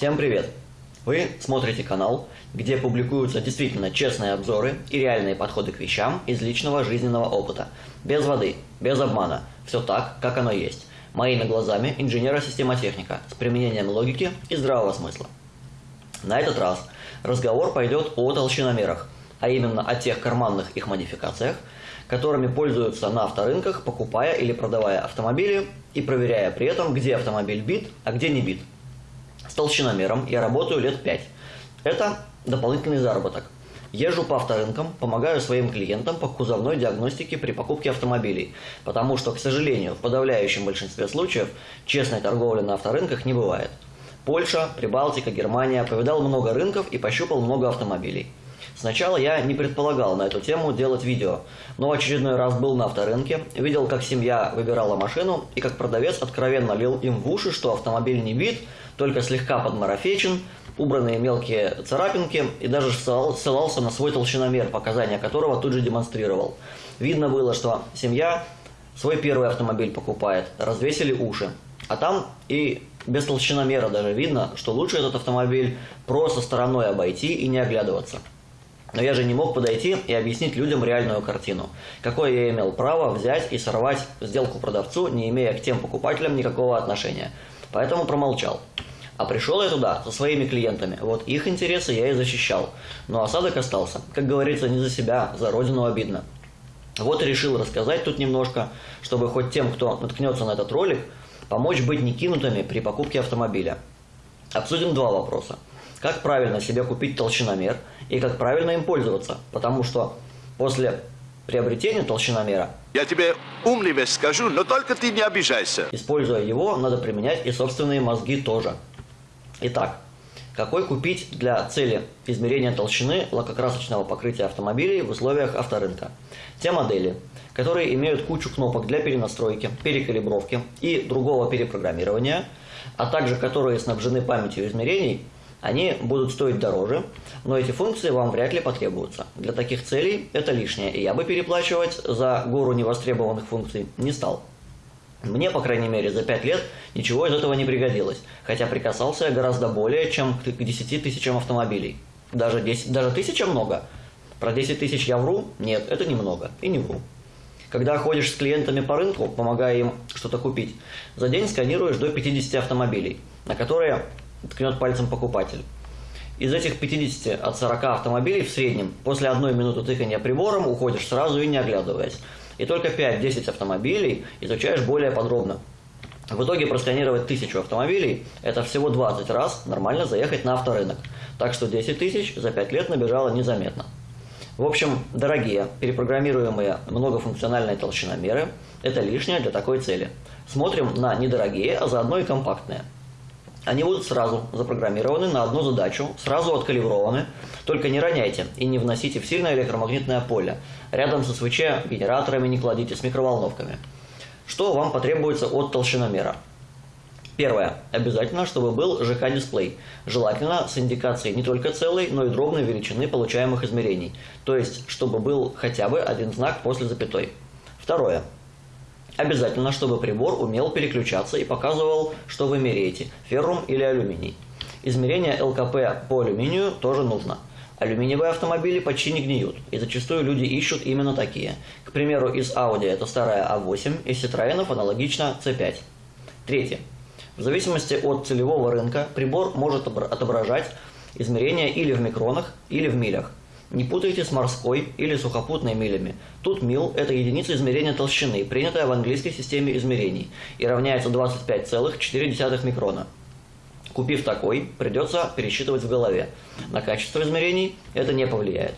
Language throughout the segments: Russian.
Всем привет! Вы смотрите канал, где публикуются действительно честные обзоры и реальные подходы к вещам из личного жизненного опыта. Без воды, без обмана. Все так, как оно есть. Моими глазами инженера-системотехника с применением логики и здравого смысла. На этот раз разговор пойдет о толщиномерах, а именно о тех карманных их модификациях, которыми пользуются на авторынках, покупая или продавая автомобили и проверяя при этом, где автомобиль бит, а где не бит. С толщиномером я работаю лет 5. Это дополнительный заработок. Езжу по авторынкам, помогаю своим клиентам по кузовной диагностике при покупке автомобилей, потому что, к сожалению, в подавляющем большинстве случаев честной торговли на авторынках не бывает. Польша, Прибалтика, Германия, повидал много рынков и пощупал много автомобилей. Сначала я не предполагал на эту тему делать видео, но в очередной раз был на авторынке, видел, как семья выбирала машину и как продавец откровенно лил им в уши, что автомобиль не бит, только слегка подмарафечен, убранные мелкие царапинки и даже ссылался на свой толщиномер, показания которого тут же демонстрировал. Видно было, что семья свой первый автомобиль покупает, развесили уши. А там и без толщиномера даже видно, что лучше этот автомобиль просто стороной обойти и не оглядываться. Но я же не мог подойти и объяснить людям реальную картину. Какое я имел право взять и сорвать сделку продавцу, не имея к тем покупателям никакого отношения. Поэтому промолчал. А пришел я туда со своими клиентами. Вот их интересы я и защищал. Но осадок остался. Как говорится, не за себя, за родину обидно. Вот и решил рассказать тут немножко, чтобы хоть тем, кто наткнется на этот ролик, помочь быть не кинутыми при покупке автомобиля. Обсудим два вопроса как правильно себе купить толщиномер и как правильно им пользоваться. Потому что после приобретения толщиномера... Я тебе умный вещь скажу, но только ты не обижайся. Используя его, надо применять и собственные мозги тоже. Итак, какой купить для цели измерения толщины лакокрасочного покрытия автомобилей в условиях авторынка? Те модели, которые имеют кучу кнопок для перенастройки, перекалибровки и другого перепрограммирования, а также которые снабжены памятью измерений – они будут стоить дороже, но эти функции вам вряд ли потребуются. Для таких целей это лишнее, и я бы переплачивать за гору невостребованных функций не стал. Мне, по крайней мере, за 5 лет ничего из этого не пригодилось, хотя прикасался я гораздо более, чем к 10 тысячам автомобилей. Даже, 10, даже тысяча много. Про 10 тысяч я вру? Нет, это немного. И не вру. Когда ходишь с клиентами по рынку, помогая им что-то купить, за день сканируешь до 50 автомобилей, на которые ткнет пальцем покупатель. Из этих 50 от 40 автомобилей в среднем после одной минуты тыкания прибором уходишь сразу и не оглядываясь. И только 5-10 автомобилей изучаешь более подробно. В итоге просканировать тысячу автомобилей – это всего 20 раз нормально заехать на авторынок. Так что 10 тысяч за 5 лет набежало незаметно. В общем, дорогие, перепрограммируемые многофункциональные толщиномеры – это лишнее для такой цели. Смотрим на недорогие, а заодно и компактные – они будут сразу запрограммированы на одну задачу, сразу откалиброваны. Только не роняйте и не вносите в сильное электромагнитное поле. Рядом со СВЧ генераторами не кладите с микроволновками. Что вам потребуется от толщиномера? Первое. Обязательно, чтобы был ЖК-дисплей. Желательно с индикацией не только целой, но и дробной величины получаемых измерений. То есть, чтобы был хотя бы один знак после запятой. Второе. Обязательно, чтобы прибор умел переключаться и показывал, что вы меряете – феррум или алюминий. Измерение ЛКП по алюминию тоже нужно. Алюминиевые автомобили почти не гниют, и зачастую люди ищут именно такие. К примеру, из Audi это старая A8, из Citroёn аналогично C5. Третье. В зависимости от целевого рынка прибор может отображать измерения или в микронах, или в милях. Не путайте с морской или сухопутной милями. Тут мил – это единица измерения толщины, принятая в английской системе измерений, и равняется 25,4 микрона. Купив такой, придется пересчитывать в голове. На качество измерений это не повлияет.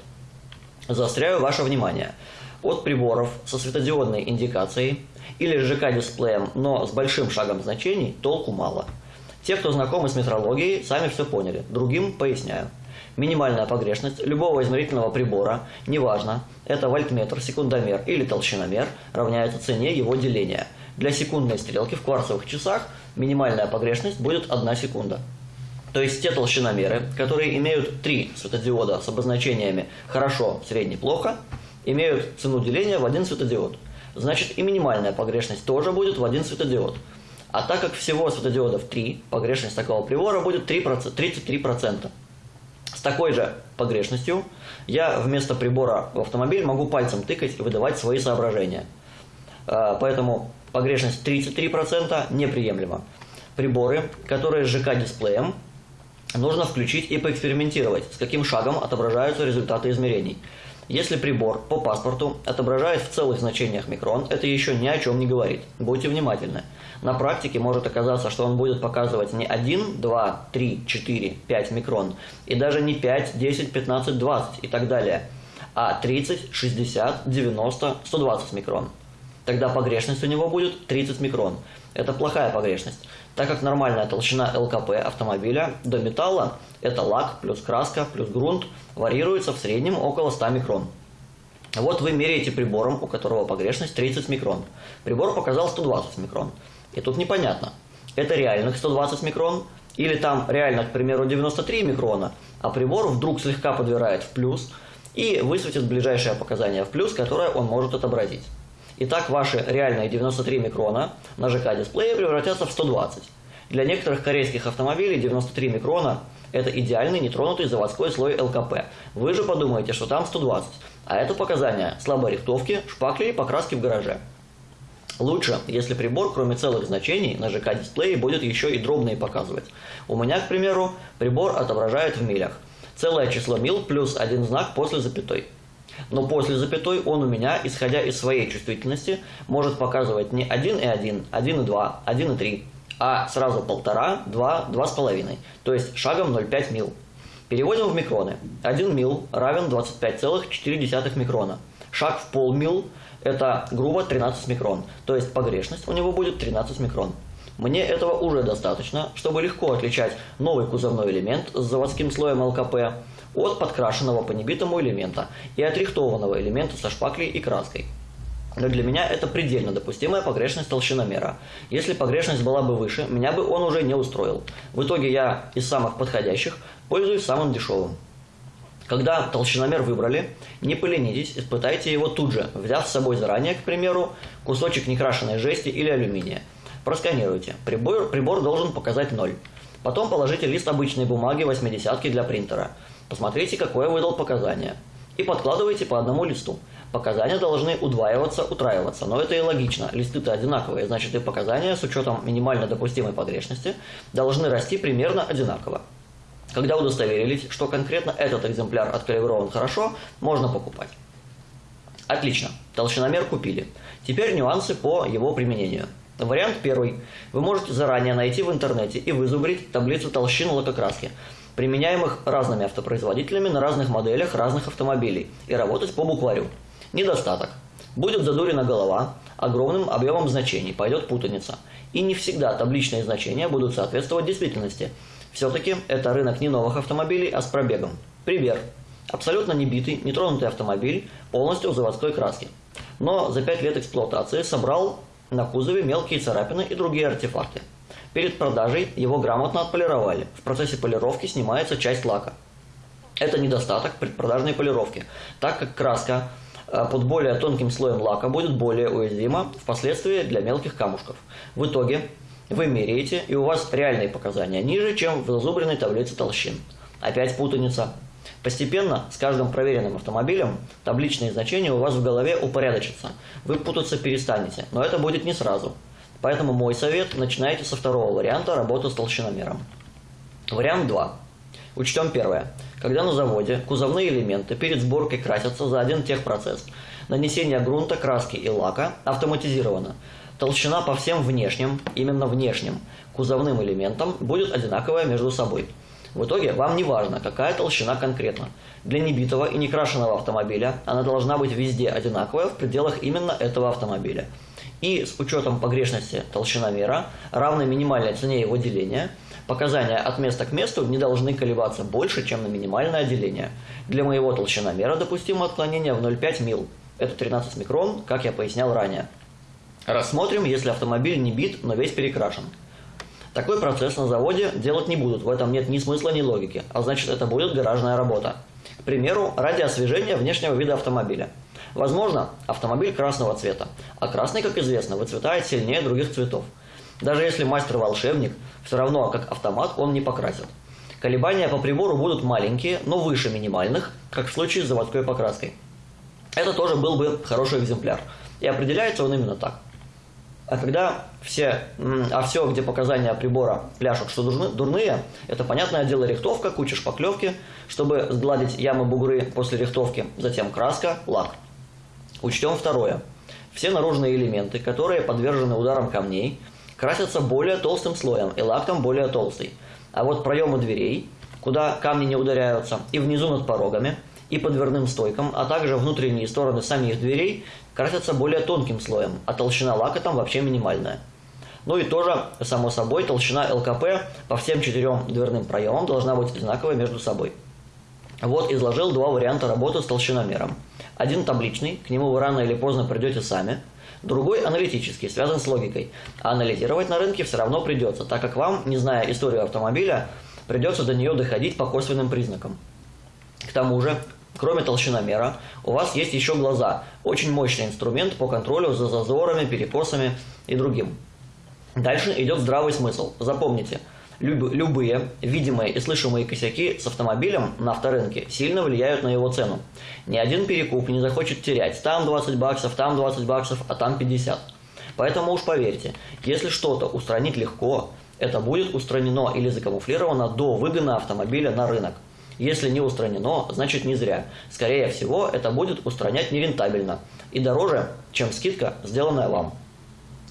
Заостряю ваше внимание. От приборов со светодиодной индикацией или ЖК-дисплеем, но с большим шагом значений, толку мало. Те, кто знакомы с метрологией, сами все поняли. Другим поясняю. Минимальная погрешность любого измерительного прибора, неважно, это вольтметр, секундомер или толщиномер, равняется цене его деления. Для секундной стрелки в кварцевых часах минимальная погрешность будет 1 секунда. То есть те толщиномеры, которые имеют три светодиода с обозначениями «хорошо», «средне», «плохо», имеют цену деления в один светодиод. Значит и минимальная погрешность тоже будет в один светодиод. А так как всего светодиодов 3, погрешность такого прибора будет 3%, 33%. Такой же погрешностью я вместо прибора в автомобиль могу пальцем тыкать и выдавать свои соображения. А, поэтому погрешность 33% неприемлема. Приборы, которые с ЖК-дисплеем, нужно включить и поэкспериментировать, с каким шагом отображаются результаты измерений. Если прибор по паспорту отображает в целых значениях микрон, это еще ни о чем не говорит. Будьте внимательны. На практике может оказаться, что он будет показывать не 1, 2, 3, 4, 5 микрон, и даже не 5, 10, 15, 20 и так далее, а 30, 60, 90, 120 микрон. Тогда погрешность у него будет 30 микрон. Это плохая погрешность, так как нормальная толщина ЛКП автомобиля до металла, это лак плюс краска плюс грунт, варьируется в среднем около 100 микрон. Вот вы меряете прибором, у которого погрешность 30 микрон. Прибор показал 120 микрон. И тут непонятно, это реальных 120 микрон, или там реально, к примеру, 93 микрона, а прибор вдруг слегка подбирает в плюс и высветит ближайшее показание в плюс, которое он может отобразить. Итак, ваши реальные 93 микрона на ЖК-дисплее превратятся в 120. Для некоторых корейских автомобилей 93 микрона – это идеальный нетронутый заводской слой ЛКП. Вы же подумаете, что там 120, а это показания слабой рихтовки, шпакли и покраски в гараже. Лучше, если прибор, кроме целых значений, на ЖК-дисплее будет еще и дробные показывать. У меня, к примеру, прибор отображает в милях. Целое число мил плюс один знак после запятой. Но после запятой он у меня, исходя из своей чувствительности, может показывать не 1,1, 1,2, 1,3, а сразу 1,5, 2, 2,5, то есть шагом 0,5 мил. Переводим в микроны. 1 мил равен 25,4 микрона. Шаг в полмил – это грубо 13 микрон, то есть погрешность у него будет 13 микрон. Мне этого уже достаточно, чтобы легко отличать новый кузовной элемент с заводским слоем ЛКП от подкрашенного по небитому элемента и отрихтованного элемента со шпаклей и краской. Но для меня это предельно допустимая погрешность толщиномера. Если погрешность была бы выше, меня бы он уже не устроил. В итоге я из самых подходящих пользуюсь самым дешевым. Когда толщиномер выбрали, не поленитесь, испытайте его тут же, взяв с собой заранее, к примеру, кусочек некрашенной жести или алюминия. Просканируйте. Прибор, прибор должен показать 0. Потом положите лист обычной бумаги 80 для принтера. Посмотрите, какое выдал показание. И подкладывайте по одному листу. Показания должны удваиваться, утраиваться, но это и логично. Листы-то одинаковые, значит и показания с учетом минимально допустимой погрешности должны расти примерно одинаково. Когда удостоверились, что конкретно этот экземпляр откалиброван хорошо, можно покупать. Отлично, толщиномер купили. Теперь нюансы по его применению. Вариант первый. Вы можете заранее найти в интернете и вызубрить таблицу толщин лакокраски применяемых разными автопроизводителями на разных моделях разных автомобилей, и работать по букварю. Недостаток. Будет задурена голова, огромным объемом значений, пойдет путаница. И не всегда табличные значения будут соответствовать действительности. Все-таки это рынок не новых автомобилей, а с пробегом. Пример. Абсолютно небитый, нетронутый автомобиль, полностью в заводской краске. Но за 5 лет эксплуатации собрал на кузове мелкие царапины и другие артефакты. Перед продажей его грамотно отполировали. В процессе полировки снимается часть лака. Это недостаток предпродажной полировки, так как краска э, под более тонким слоем лака будет более уязвима впоследствии для мелких камушков. В итоге вы меряете, и у вас реальные показания ниже, чем в зазубренной таблице толщин. Опять путаница. Постепенно, с каждым проверенным автомобилем, табличные значения у вас в голове упорядочатся. Вы путаться перестанете, но это будет не сразу. Поэтому мой совет – начинайте со второго варианта работы с толщиномером. Вариант 2. Учтем первое. Когда на заводе кузовные элементы перед сборкой красятся за один техпроцесс, нанесение грунта, краски и лака автоматизировано. Толщина по всем внешним, именно внешним, кузовным элементам будет одинаковая между собой. В итоге вам не важно, какая толщина конкретно. Для небитого и некрашенного автомобиля она должна быть везде одинаковая в пределах именно этого автомобиля и с учетом погрешности толщиномера, равной минимальной цене его деления, показания от места к месту не должны колебаться больше, чем на минимальное деление. Для моего толщиномера допустимо отклонение в 0,5 мил. Это 13 микрон, как я пояснял ранее. Рассмотрим, если автомобиль не бит, но весь перекрашен. Такой процесс на заводе делать не будут, в этом нет ни смысла, ни логики, а значит это будет гаражная работа. К примеру, ради освежения внешнего вида автомобиля – Возможно, автомобиль красного цвета, а красный, как известно, выцветает сильнее других цветов. Даже если мастер-волшебник, все равно как автомат он не покрасит. Колебания по прибору будут маленькие, но выше минимальных, как в случае с заводской покраской. Это тоже был бы хороший экземпляр. И определяется он именно так. А когда все, а все, где показания прибора пляшут, что дурны, дурные, это понятное дело рихтовка, куча шпаклевки, чтобы сгладить ямы бугры после рихтовки, затем краска, лак. Учтем второе. Все наружные элементы, которые подвержены ударам камней, красятся более толстым слоем и лак там более толстый. А вот проемы дверей, куда камни не ударяются, и внизу над порогами, и по дверным стойкам, а также внутренние стороны самих дверей красятся более тонким слоем, а толщина лака там вообще минимальная. Ну и тоже, само собой, толщина ЛКП по всем четырем дверным проемам должна быть одинаковой между собой. Вот изложил два варианта работы с толщиномером. Один табличный, к нему вы рано или поздно придете сами. Другой аналитический, связан с логикой. А анализировать на рынке все равно придется, так как вам, не зная историю автомобиля, придется до нее доходить по косвенным признакам. К тому же, кроме толщиномера, у вас есть еще глаза, очень мощный инструмент по контролю за зазорами, перекосами и другим. Дальше идет здравый смысл. Запомните, люб, любые видимые и слышимые косяки с автомобилем на авторынке сильно влияют на его цену. Ни один перекуп не захочет терять там 20 баксов, там 20 баксов, а там 50. Поэтому уж поверьте, если что-то устранить легко, это будет устранено или закамуфлировано до выгона автомобиля на рынок. Если не устранено, значит не зря. Скорее всего, это будет устранять нерентабельно и дороже, чем скидка, сделанная вам.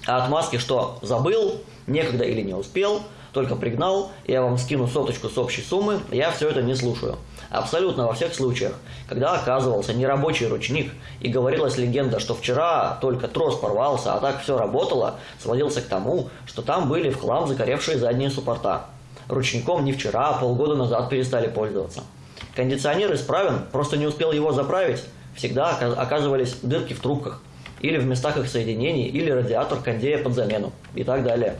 А отмазки, что забыл, некогда или не успел, только пригнал, я вам скину соточку с общей суммы, я все это не слушаю. Абсолютно во всех случаях, когда оказывался нерабочий ручник и говорилась легенда, что вчера только трос порвался, а так все работало, сводился к тому, что там были в хлам закоревшие задние суппорта. Ручником не вчера, а полгода назад перестали пользоваться. Кондиционер исправен, просто не успел его заправить. Всегда оказывались дырки в трубках, или в местах их соединений, или радиатор кондея под замену, и так далее.